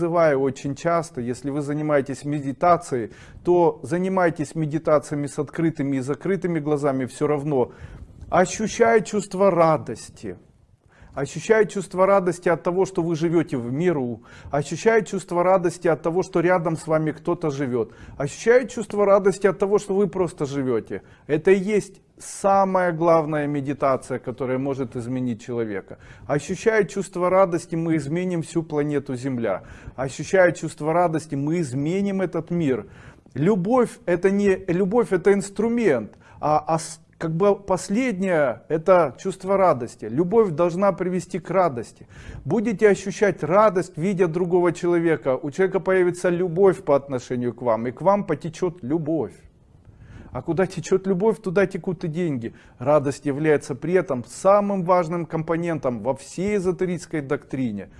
Призываю очень часто, если вы занимаетесь медитацией, то занимайтесь медитациями с открытыми и закрытыми глазами все равно. Ощущая чувство радости, ощущая чувство радости от того, что вы живете в миру, ощущая чувство радости от того, что рядом с вами кто-то живет, ощущая чувство радости от того, что вы просто живете. Это и есть самая главная медитация, которая может изменить человека. Ощущая чувство радости, мы изменим всю планету Земля. Ощущая чувство радости, мы изменим этот мир. Любовь это не любовь, это инструмент, а, а как бы последнее это чувство радости. Любовь должна привести к радости. Будете ощущать радость, видя другого человека, у человека появится любовь по отношению к вам, и к вам потечет любовь. А куда течет любовь, туда текут и деньги. Радость является при этом самым важным компонентом во всей эзотерической доктрине.